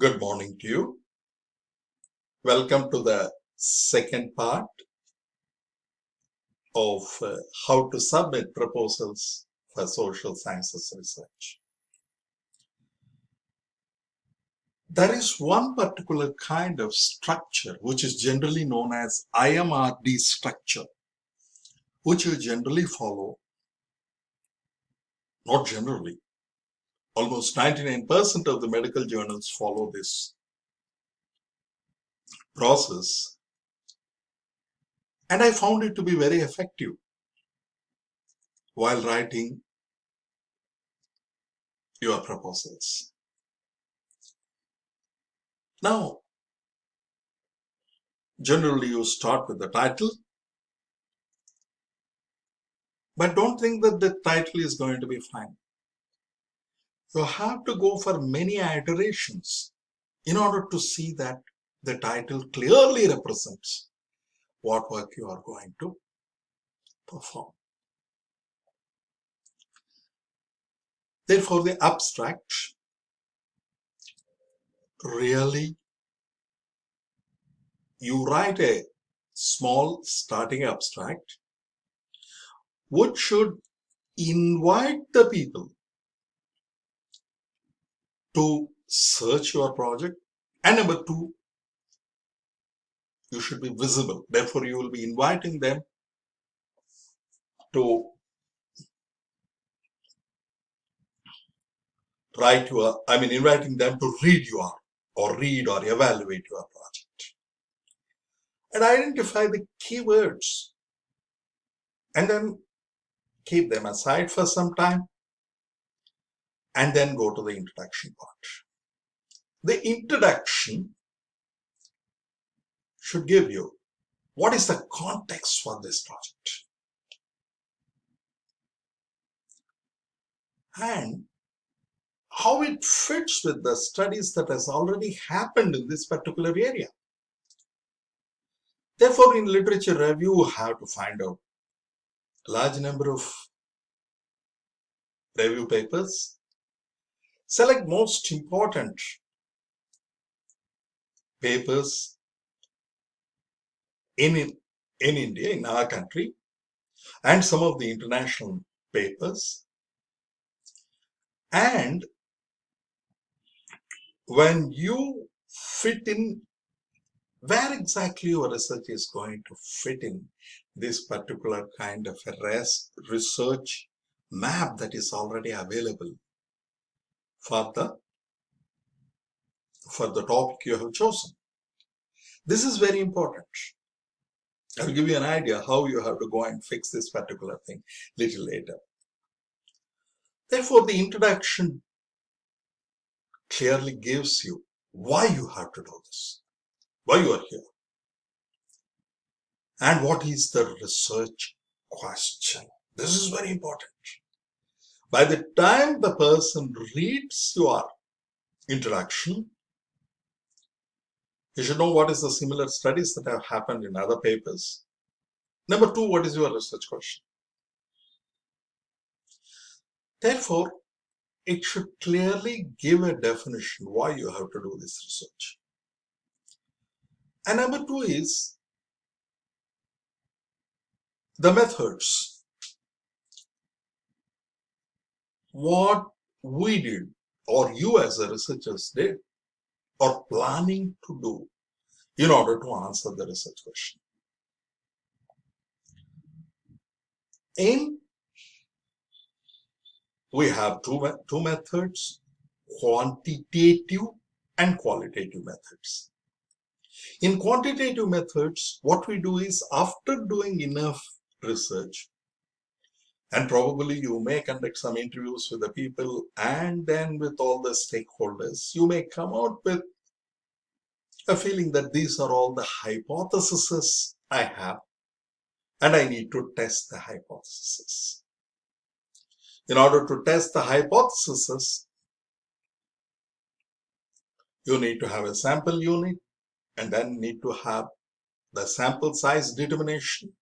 Good morning to you. Welcome to the second part of uh, how to submit proposals for social sciences research. There is one particular kind of structure which is generally known as IMRD structure, which you generally follow, not generally, almost 99% of the medical journals follow this process. And I found it to be very effective while writing your proposals. Now, generally you start with the title, but don't think that the title is going to be fine. You have to go for many iterations in order to see that the title clearly represents what work you are going to perform. Therefore, the abstract really you write a small starting abstract which should invite the people to search your project. And number two you should be visible. Therefore you will be inviting them to write your i mean inviting them to read your or read or evaluate your project. And identify the keywords. And then keep them aside for some time and then go to the introduction part. The introduction should give you what is the context for this project and how it fits with the studies that has already happened in this particular area. Therefore, in literature review, you have to find out a large number of review papers Select most important papers in, in India, in our country, and some of the international papers. And when you fit in where exactly your research is going to fit in this particular kind of a research map that is already available for the for the topic you have chosen. This is very important. I'll give you an idea how you have to go and fix this particular thing little later. Therefore, the introduction clearly gives you why you have to do this, why you are here, and what is the research question. This is very important. By the time the person reads your introduction, you should know what is the similar studies that have happened in other papers. Number two, what is your research question? Therefore, it should clearly give a definition why you have to do this research. And number two is the methods what we did or you as a researchers did or planning to do in order to answer the research question. In we have two, two methods, quantitative and qualitative methods. In quantitative methods, what we do is after doing enough research, and probably you may conduct some interviews with the people and then with all the stakeholders you may come out with a feeling that these are all the hypotheses I have and I need to test the hypothesis. In order to test the hypothesis, you need to have a sample unit and then need to have the sample size determination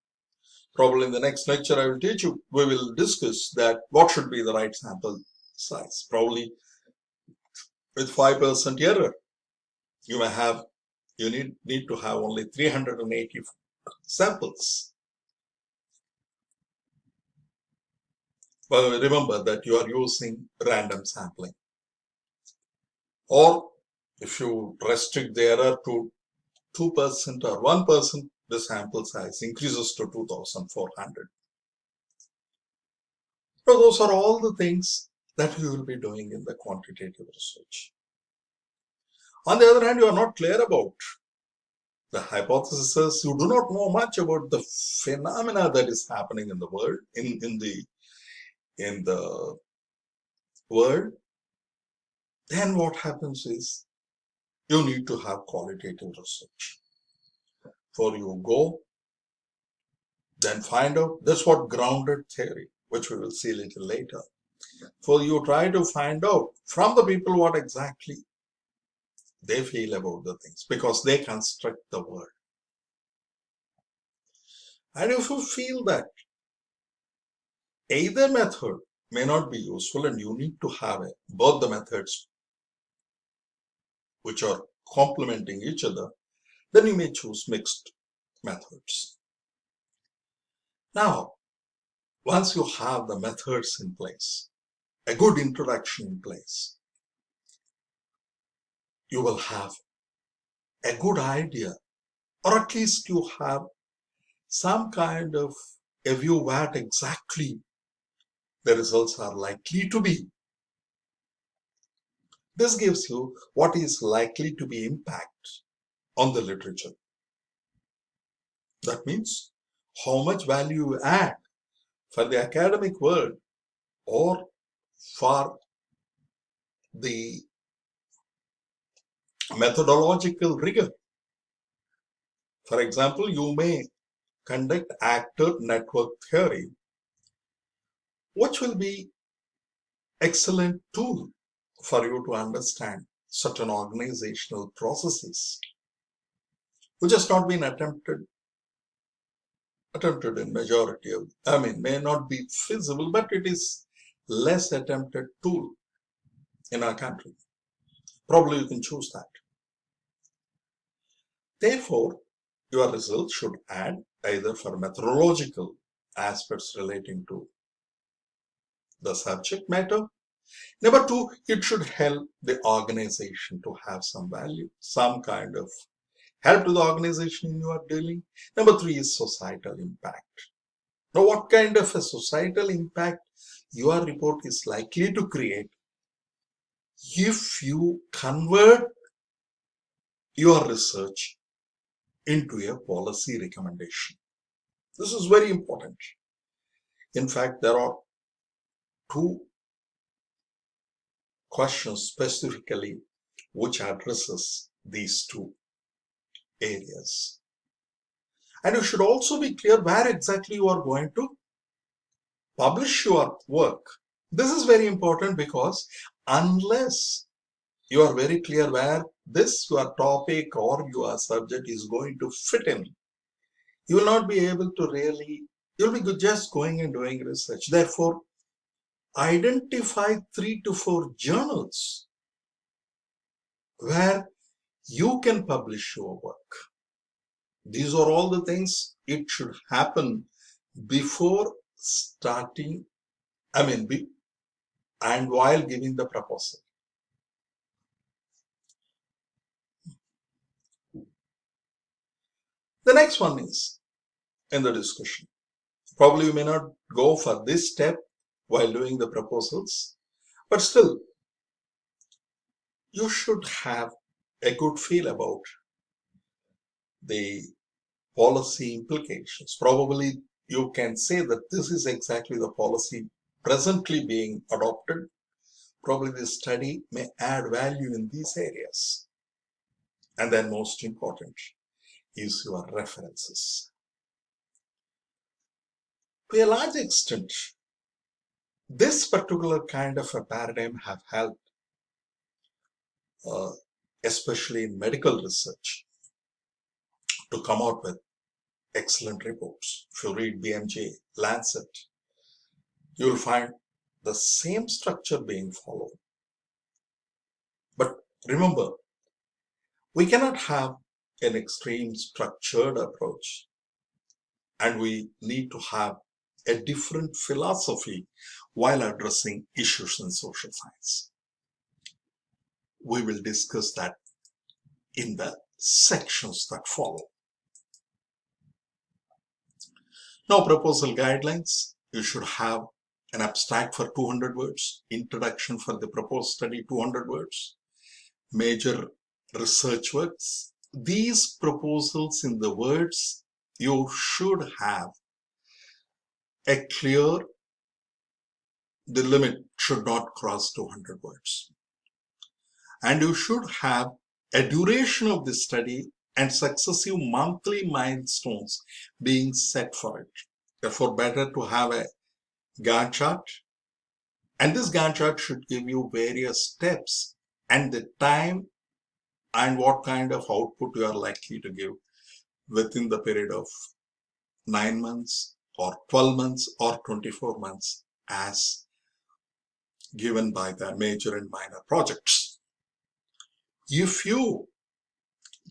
probably in the next lecture I will teach you, we will discuss that what should be the right sample size, probably with 5% error. you may have, you need, need to have only 380 samples. But remember that you are using random sampling. Or if you restrict the error to 2% or 1%, the sample size increases to 2400. So those are all the things that you will be doing in the quantitative research. On the other hand, you are not clear about the hypothesis. You do not know much about the phenomena that is happening in the world, in, in the in the world. Then what happens is you need to have qualitative research. For you go, then find out, that's what grounded theory, which we will see a little later. For you try to find out from the people what exactly they feel about the things because they construct the world. And if you feel that either method may not be useful and you need to have both the methods which are complementing each other, then you may choose mixed methods. Now, once you have the methods in place, a good introduction in place, you will have a good idea, or at least you have some kind of a view what exactly the results are likely to be. This gives you what is likely to be impact on the literature. That means how much value you add for the academic world or for the methodological rigor. For example, you may conduct actor network theory, which will be excellent tool for you to understand certain organizational processes, which has not been attempted attempted in majority of, I mean, may not be feasible, but it is less attempted tool in our country. Probably you can choose that. Therefore, your results should add either for methodological aspects relating to the subject matter. Number two, it should help the organization to have some value, some kind of help to the organization you are dealing. Number three is societal impact. Now, what kind of a societal impact your report is likely to create if you convert your research into a policy recommendation. This is very important. In fact, there are two questions specifically which addresses these two areas. And you should also be clear where exactly you are going to publish your work. This is very important because unless you are very clear where this your topic or your subject is going to fit in. You will not be able to really, you'll be just going and doing research. Therefore, identify three to four journals where you can publish your work. These are all the things it should happen before starting, I mean, be, and while giving the proposal. The next one is in the discussion. Probably you may not go for this step while doing the proposals, but still you should have a good feel about the policy implications. Probably you can say that this is exactly the policy presently being adopted. Probably this study may add value in these areas. And then most important, is your references. To a large extent, this particular kind of a paradigm have helped, uh, especially in medical research, to come out with excellent reports. If you read BMJ, Lancet, you will find the same structure being followed. But remember, We cannot have an extreme structured approach and we need to have a different philosophy while addressing issues in social science. We will discuss that in the sections that follow. Now proposal guidelines, you should have an abstract for 200 words, introduction for the proposed study 200 words, major research works. These proposals in the words you should have a clear, the limit should not cross 200 words. And you should have a duration of the study and successive monthly milestones being set for it. Therefore, better to have a Gantt chart. And this Gantt chart should give you various steps and the time and what kind of output you are likely to give within the period of 9 months or 12 months or 24 months as given by the major and minor projects. If you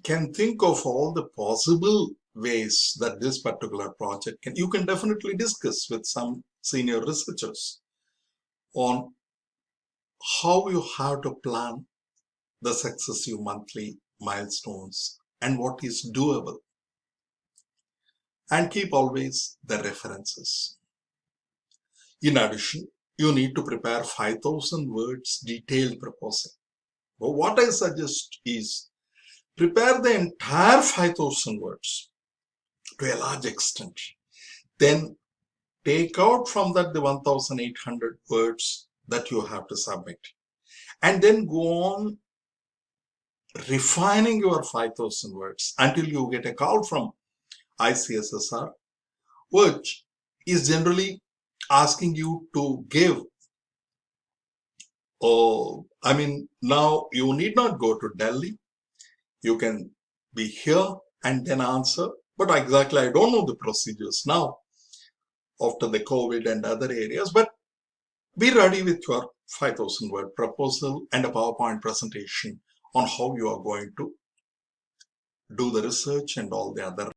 can think of all the possible ways that this particular project can, you can definitely discuss with some senior researchers on how you have to plan the successive monthly milestones and what is doable. And keep always the references. In addition, you need to prepare 5000 words detailed proposal. But what I suggest is prepare the entire 5000 words to a large extent. Then take out from that the 1800 words that you have to submit. And then go on refining your 5000 words until you get a call from ICSSR, which is generally asking you to give Oh, I mean, now you need not go to Delhi. You can be here and then answer. But exactly, I don't know the procedures now after the COVID and other areas. But be ready with your 5000 word proposal and a PowerPoint presentation on how you are going to do the research and all the other